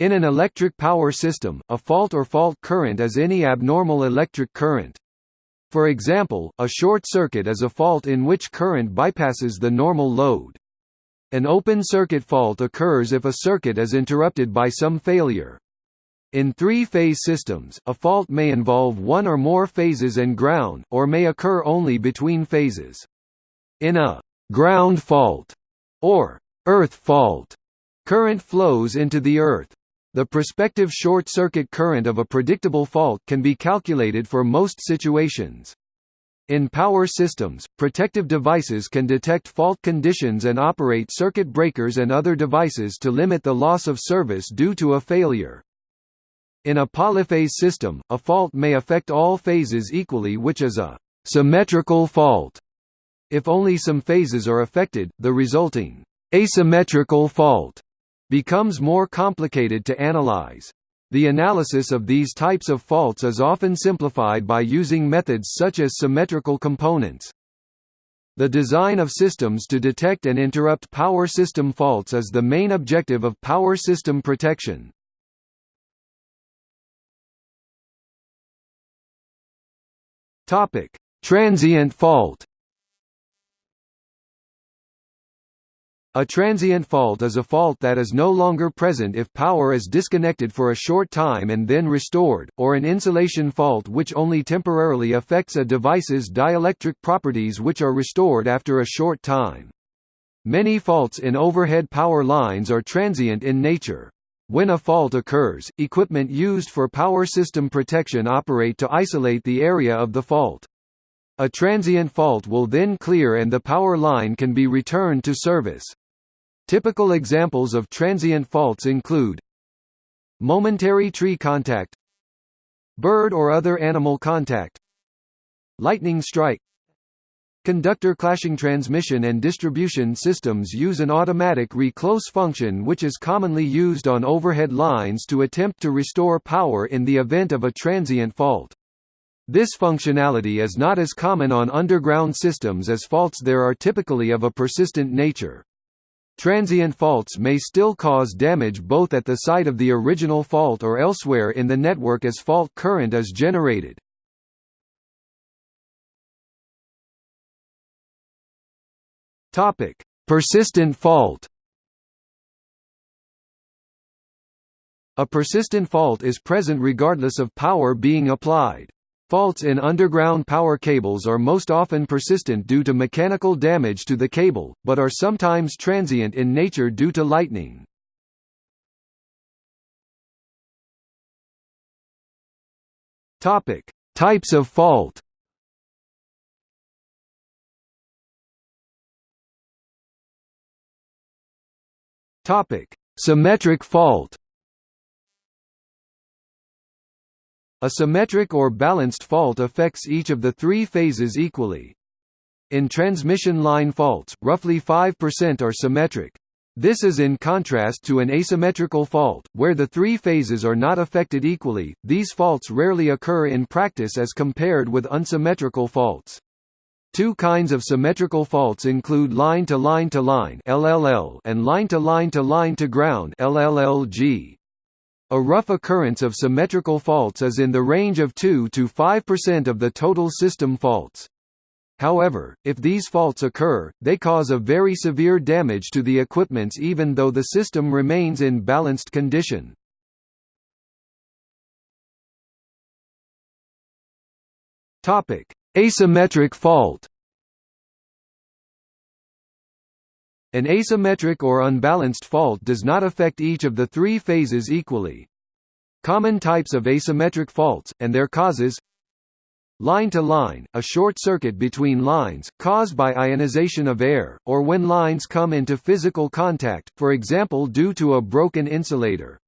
In an electric power system, a fault or fault current is any abnormal electric current. For example, a short circuit is a fault in which current bypasses the normal load. An open circuit fault occurs if a circuit is interrupted by some failure. In three-phase systems, a fault may involve one or more phases and ground, or may occur only between phases. In a ground fault, or earth fault, current flows into the earth. The prospective short-circuit current of a predictable fault can be calculated for most situations. In power systems, protective devices can detect fault conditions and operate circuit breakers and other devices to limit the loss of service due to a failure. In a polyphase system, a fault may affect all phases equally which is a symmetrical fault. If only some phases are affected, the resulting asymmetrical fault becomes more complicated to analyze. The analysis of these types of faults is often simplified by using methods such as symmetrical components. The design of systems to detect and interrupt power system faults is the main objective of power system protection. Topic: Transient fault. A transient fault is a fault that is no longer present if power is disconnected for a short time and then restored, or an insulation fault which only temporarily affects a device's dielectric properties which are restored after a short time. Many faults in overhead power lines are transient in nature. When a fault occurs, equipment used for power system protection operate to isolate the area of the fault. A transient fault will then clear and the power line can be returned to service. Typical examples of transient faults include momentary tree contact bird or other animal contact lightning strike Conductor clashing transmission and distribution systems use an automatic reclose function which is commonly used on overhead lines to attempt to restore power in the event of a transient fault. This functionality is not as common on underground systems as faults there are typically of a persistent nature. Transient faults may still cause damage both at the site of the original fault or elsewhere in the network as fault current is generated. Topic: Persistent fault. A persistent fault is present regardless of power being applied. Faults in underground power cables are most often persistent due to mechanical damage to the cable, but are sometimes transient in nature due to lightning. Topic: Types of fault. Topic: Symmetric fault. A symmetric or balanced fault affects each of the three phases equally. In transmission line faults, roughly 5% are symmetric. This is in contrast to an asymmetrical fault, where the three phases are not affected equally. These faults rarely occur in practice as compared with unsymmetrical faults. Two kinds of symmetrical faults include line-to-line-to-line and line-to-line-to-line-to-ground (LLLG). A rough occurrence of symmetrical faults is in the range of 2 to 5% of the total system faults. However, if these faults occur, they cause a very severe damage to the equipments even though the system remains in balanced condition. Asymmetric fault An asymmetric or unbalanced fault does not affect each of the three phases equally. Common types of asymmetric faults, and their causes Line-to-line, a short circuit between lines, caused by ionization of air, or when lines come into physical contact, for example due to a broken insulator.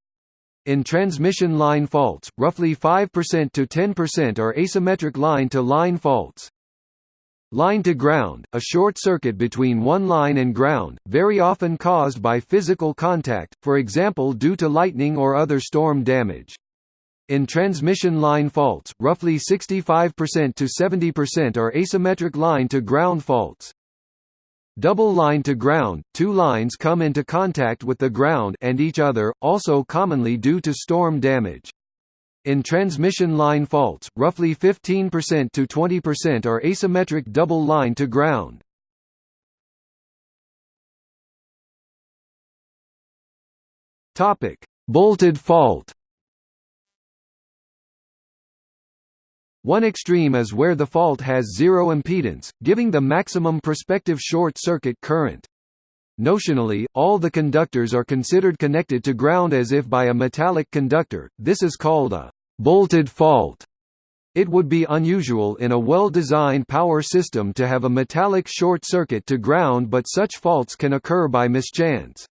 In transmission line faults, roughly 5% to 10% are asymmetric line-to-line -line faults. Line to ground, a short circuit between one line and ground, very often caused by physical contact, for example due to lightning or other storm damage. In transmission line faults, roughly 65% to 70% are asymmetric line to ground faults. Double line to ground – Two lines come into contact with the ground and each other, also commonly due to storm damage. In transmission line faults, roughly 15% to 20% are asymmetric double line to ground. Topic: Bolted fault. One extreme is where the fault has zero impedance, giving the maximum prospective short-circuit current. Notionally, all the conductors are considered connected to ground as if by a metallic conductor, this is called a «bolted fault». It would be unusual in a well-designed power system to have a metallic short circuit to ground but such faults can occur by mischance.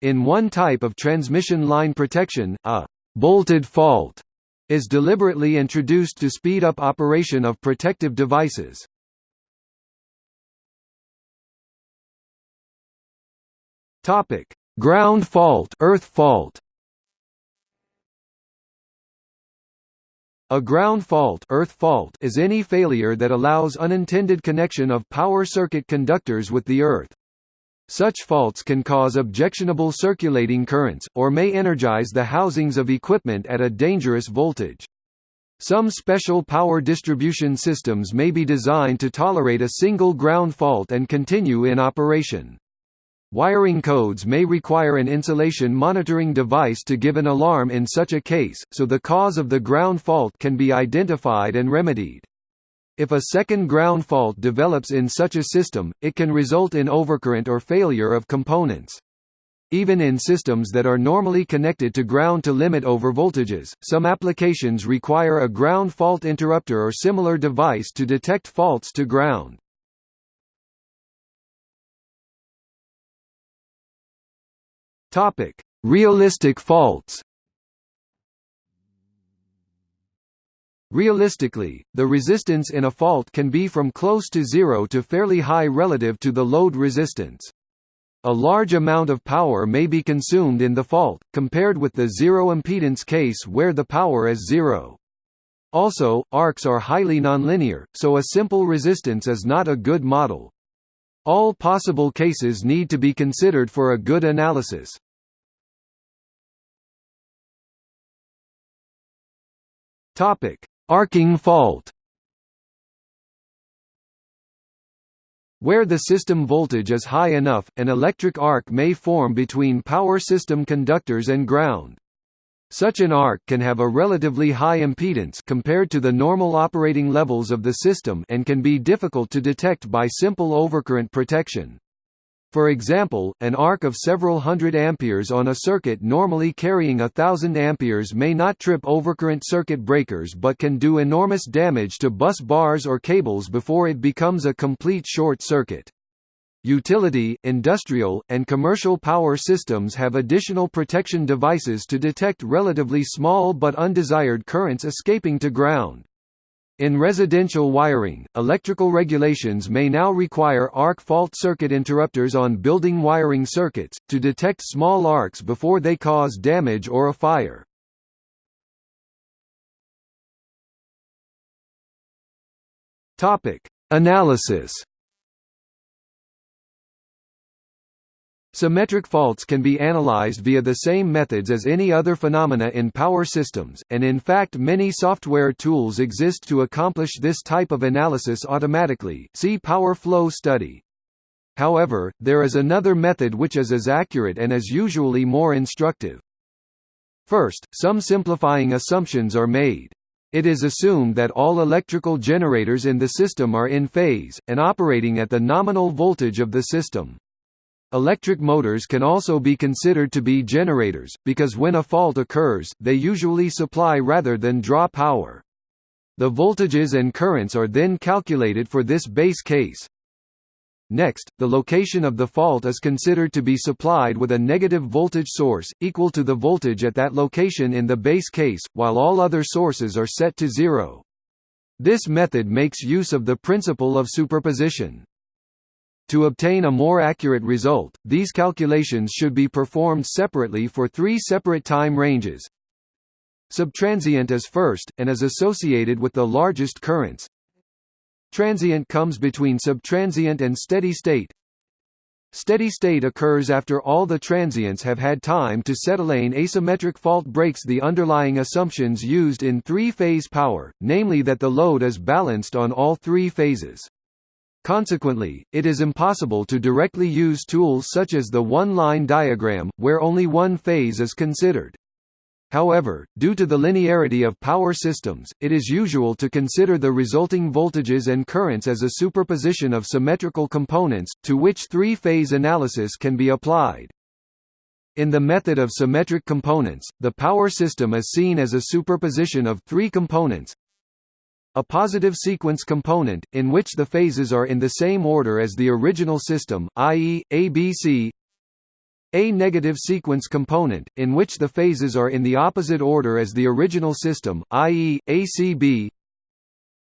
In one type of transmission line protection, a «bolted fault» is deliberately introduced to speed up operation of protective devices. Topic: Ground fault, earth fault. A ground fault, earth fault is any failure that allows unintended connection of power circuit conductors with the earth. Such faults can cause objectionable circulating currents, or may energize the housings of equipment at a dangerous voltage. Some special power distribution systems may be designed to tolerate a single ground fault and continue in operation. Wiring codes may require an insulation monitoring device to give an alarm in such a case, so the cause of the ground fault can be identified and remedied. If a second ground fault develops in such a system, it can result in overcurrent or failure of components. Even in systems that are normally connected to ground to limit overvoltages, some applications require a ground fault interrupter or similar device to detect faults to ground. Realistic faults Realistically, the resistance in a fault can be from close to zero to fairly high relative to the load resistance. A large amount of power may be consumed in the fault, compared with the zero impedance case where the power is zero. Also, arcs are highly nonlinear, so a simple resistance is not a good model. All possible cases need to be considered for a good analysis. Topic: Arcing fault Where the system voltage is high enough, an electric arc may form between power system conductors and ground. Such an arc can have a relatively high impedance compared to the normal operating levels of the system and can be difficult to detect by simple overcurrent protection. For example, an arc of several hundred amperes on a circuit normally carrying a thousand amperes may not trip overcurrent circuit breakers but can do enormous damage to bus bars or cables before it becomes a complete short circuit. Utility, industrial, and commercial power systems have additional protection devices to detect relatively small but undesired currents escaping to ground. In residential wiring, electrical regulations may now require arc fault circuit interrupters on building wiring circuits, to detect small arcs before they cause damage or a fire. Analysis Symmetric faults can be analyzed via the same methods as any other phenomena in power systems, and in fact many software tools exist to accomplish this type of analysis automatically see Power Flow study. However, there is another method which is as accurate and is usually more instructive. First, some simplifying assumptions are made. It is assumed that all electrical generators in the system are in phase, and operating at the nominal voltage of the system. Electric motors can also be considered to be generators, because when a fault occurs, they usually supply rather than draw power. The voltages and currents are then calculated for this base case. Next, the location of the fault is considered to be supplied with a negative voltage source, equal to the voltage at that location in the base case, while all other sources are set to zero. This method makes use of the principle of superposition. To obtain a more accurate result, these calculations should be performed separately for three separate time ranges. Subtransient is first, and is associated with the largest currents. Transient comes between subtransient and steady state. Steady state occurs after all the transients have had time to settle. An asymmetric fault breaks the underlying assumptions used in three-phase power, namely that the load is balanced on all three phases. Consequently, it is impossible to directly use tools such as the one-line diagram, where only one phase is considered. However, due to the linearity of power systems, it is usual to consider the resulting voltages and currents as a superposition of symmetrical components, to which three-phase analysis can be applied. In the method of symmetric components, the power system is seen as a superposition of three components, a positive sequence component, in which the phases are in the same order as the original system, i.e., ABC a negative sequence component, in which the phases are in the opposite order as the original system, i.e., ACB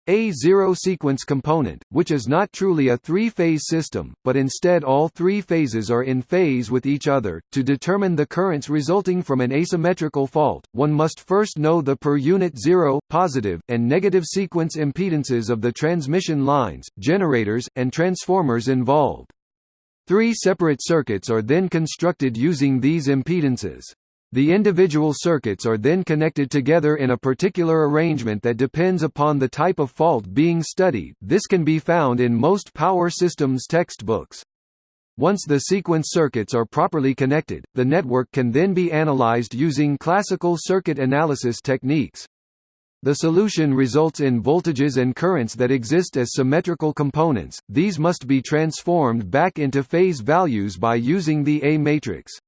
a zero sequence component, which is not truly a three-phase system, but instead all three phases are in phase with each other. To determine the currents resulting from an asymmetrical fault, one must first know the per unit zero, positive, and negative sequence impedances of the transmission lines, generators, and transformers involved. Three separate circuits are then constructed using these impedances. The individual circuits are then connected together in a particular arrangement that depends upon the type of fault being studied this can be found in most power systems textbooks. Once the sequence circuits are properly connected, the network can then be analyzed using classical circuit analysis techniques. The solution results in voltages and currents that exist as symmetrical components, these must be transformed back into phase values by using the A matrix.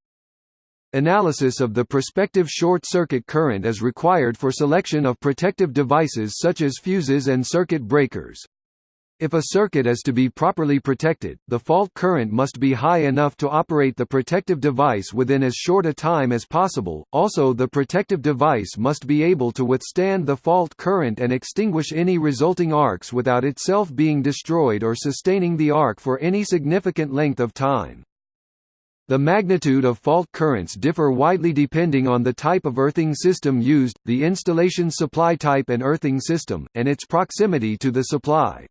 Analysis of the prospective short-circuit current is required for selection of protective devices such as fuses and circuit breakers. If a circuit is to be properly protected, the fault current must be high enough to operate the protective device within as short a time as possible, also the protective device must be able to withstand the fault current and extinguish any resulting arcs without itself being destroyed or sustaining the arc for any significant length of time. The magnitude of fault currents differ widely depending on the type of earthing system used, the installation supply type and earthing system, and its proximity to the supply.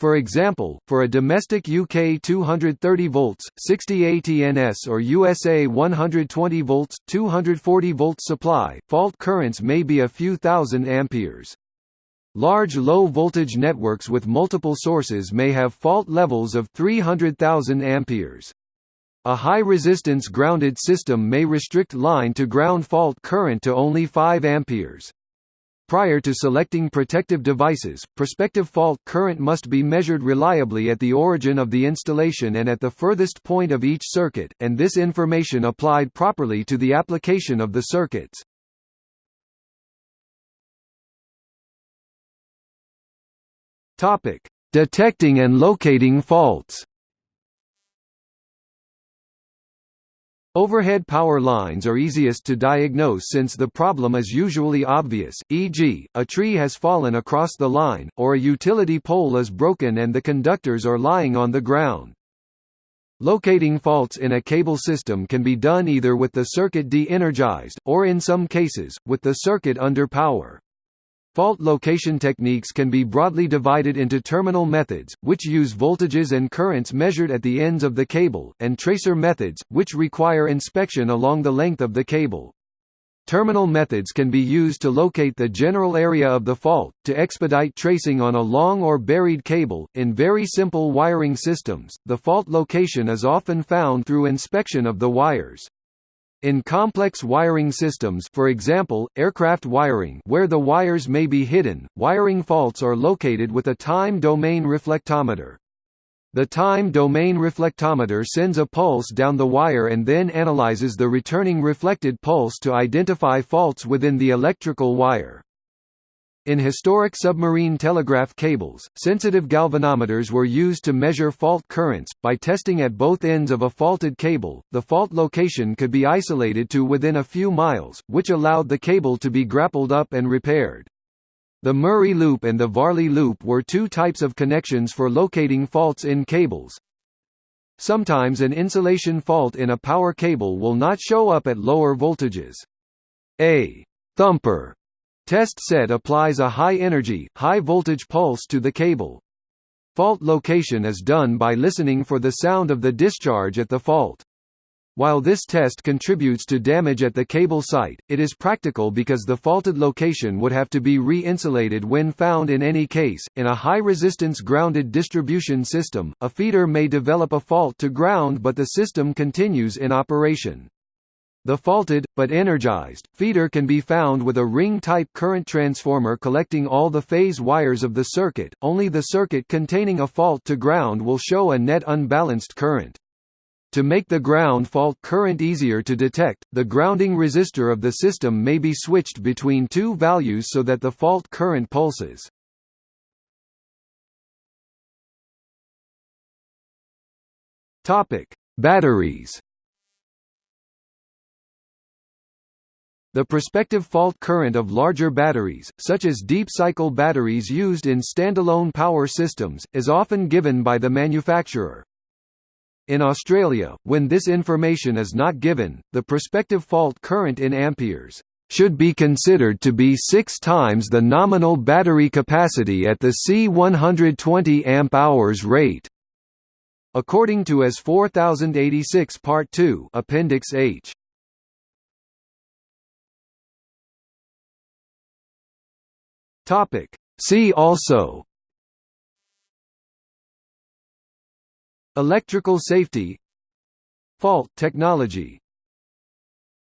For example, for a domestic UK 230 volts, 60 ATNS or USA 120 volts, 240 volts supply, fault currents may be a few thousand amperes. Large low-voltage networks with multiple sources may have fault levels of 300,000 amperes. A high-resistance grounded system may restrict line-to-ground fault current to only 5 amperes. Prior to selecting protective devices, prospective fault current must be measured reliably at the origin of the installation and at the furthest point of each circuit, and this information applied properly to the application of the circuits. Detecting and locating faults Overhead power lines are easiest to diagnose since the problem is usually obvious, e.g., a tree has fallen across the line, or a utility pole is broken and the conductors are lying on the ground. Locating faults in a cable system can be done either with the circuit de-energized, or in some cases, with the circuit under power. Fault location techniques can be broadly divided into terminal methods, which use voltages and currents measured at the ends of the cable, and tracer methods, which require inspection along the length of the cable. Terminal methods can be used to locate the general area of the fault, to expedite tracing on a long or buried cable. In very simple wiring systems, the fault location is often found through inspection of the wires. In complex wiring systems for example, aircraft wiring where the wires may be hidden, wiring faults are located with a time domain reflectometer. The time domain reflectometer sends a pulse down the wire and then analyzes the returning reflected pulse to identify faults within the electrical wire. In historic submarine telegraph cables, sensitive galvanometers were used to measure fault currents. By testing at both ends of a faulted cable, the fault location could be isolated to within a few miles, which allowed the cable to be grappled up and repaired. The Murray loop and the Varley loop were two types of connections for locating faults in cables. Sometimes an insulation fault in a power cable will not show up at lower voltages. A thumper Test set applies a high-energy, high-voltage pulse to the cable. fault location is done by listening for the sound of the discharge at the fault. While this test contributes to damage at the cable site, it is practical because the faulted location would have to be re-insulated when found in any case. In a high-resistance grounded distribution system, a feeder may develop a fault to ground but the system continues in operation. The faulted, but energized, feeder can be found with a ring-type current transformer collecting all the phase wires of the circuit, only the circuit containing a fault to ground will show a net unbalanced current. To make the ground fault current easier to detect, the grounding resistor of the system may be switched between two values so that the fault current pulses. Batteries. The prospective fault current of larger batteries, such as deep-cycle batteries used in standalone power systems, is often given by the manufacturer. In Australia, when this information is not given, the prospective fault current in amperes should be considered to be six times the nominal battery capacity at the C120 amp-hours rate. According to AS 4086 Part 2 Appendix H. Topic. See also. Electrical safety. Fault technology